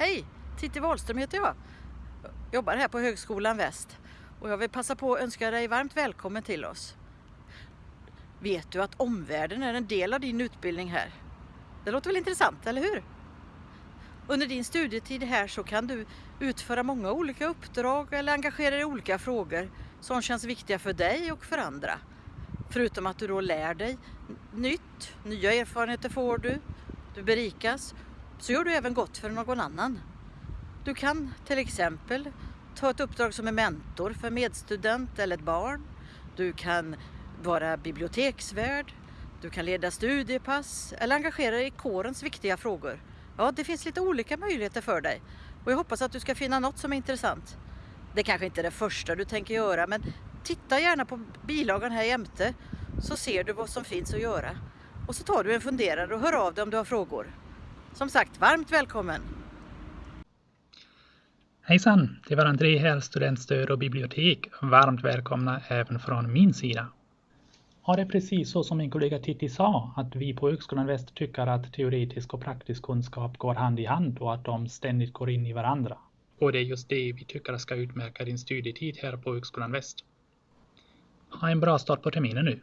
Hej! Titti Wahlström heter jag. Jobbar här på Högskolan Väst och jag vill passa på att önska dig varmt välkommen till oss. Vet du att omvärlden är en del av din utbildning här? Det låter väl intressant, eller hur? Under din studietid här så kan du utföra många olika uppdrag eller engagera dig i olika frågor som känns viktiga för dig och för andra. Förutom att du då lär dig nytt, nya erfarenheter får du, du berikas, så gör du även gott för någon annan. Du kan till exempel ta ett uppdrag som är mentor för medstudent eller ett barn. Du kan vara biblioteksvärd, du kan leda studiepass eller engagera dig i kårens viktiga frågor. Ja, det finns lite olika möjligheter för dig och jag hoppas att du ska finna något som är intressant. Det kanske inte är det första du tänker göra men titta gärna på bilagan här jämte så ser du vad som finns att göra. Och så tar du en funderare och hör av dig om du har frågor. Som sagt, varmt välkommen! Hejsan! Det var André här, studentstöd och bibliotek. Varmt välkomna även från min sida. Ja, det är precis så som min kollega Titti sa, att vi på Högskolan Väst tycker att teoretisk och praktisk kunskap går hand i hand och att de ständigt går in i varandra. Och det är just det vi tycker ska utmärka din studietid här på Högskolan Väst. Ha en bra start på terminen nu!